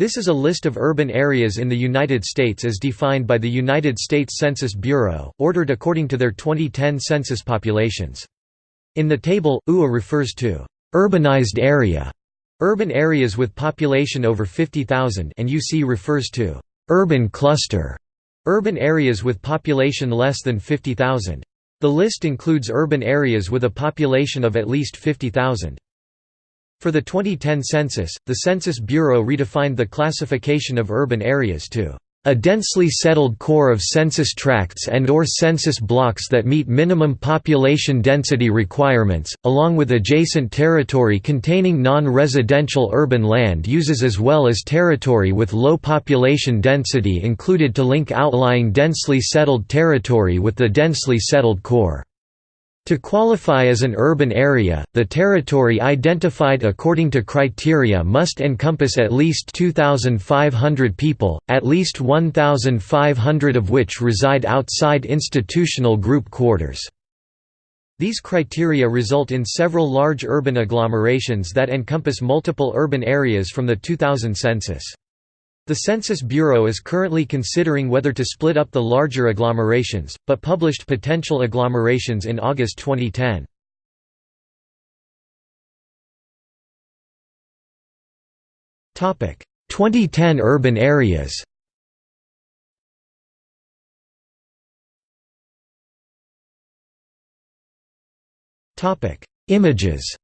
This is a list of urban areas in the United States as defined by the United States Census Bureau, ordered according to their 2010 census populations. In the table, UA refers to urbanized area, urban areas with population over 50,000 and UC refers to urban cluster, urban areas with population less than 50,000. The list includes urban areas with a population of at least 50,000. For the 2010 census, the Census Bureau redefined the classification of urban areas to a densely settled core of census tracts and or census blocks that meet minimum population density requirements, along with adjacent territory containing non-residential urban land uses as well as territory with low population density included to link outlying densely settled territory with the densely settled core. To qualify as an urban area, the territory identified according to criteria must encompass at least 2,500 people, at least 1,500 of which reside outside institutional group quarters. These criteria result in several large urban agglomerations that encompass multiple urban areas from the 2000 census. The Census Bureau is currently considering whether to split up the larger agglomerations, but published potential agglomerations in August 2010. Topic: 2010 urban areas. Topic: Images.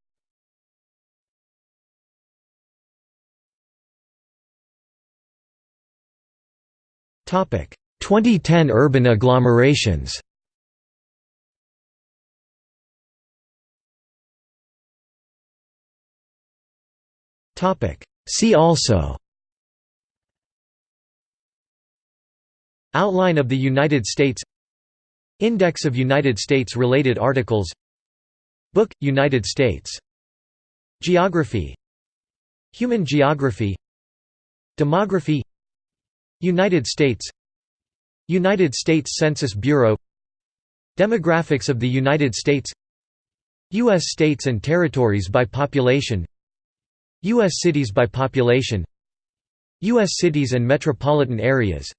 2010 urban agglomerations. See also. Outline of the United States. Index of United States related articles. Book, United States. Geography. Human geography. Demography United States United States Census Bureau Demographics of the United States U.S. states and territories by population U.S. cities by population U.S. cities and metropolitan areas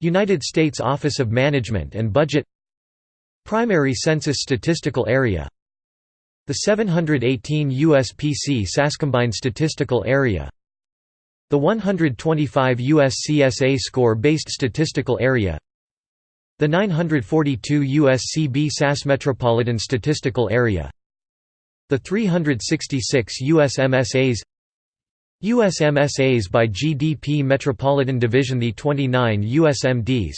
United States Office of Management and Budget Primary Census Statistical Area The 718 USPC Sascombine Statistical Area the 125 USCSA score-based statistical area. The 942 USCB SAS Metropolitan Statistical Area. The 366 USMSAs USMSAs by GDP Metropolitan Division The 29 USMDs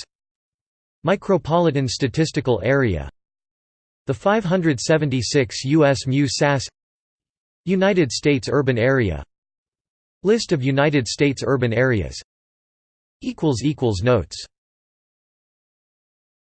Micropolitan Statistical Area. The 576 US MU SAS United States Urban Area List of United States urban areas. Notes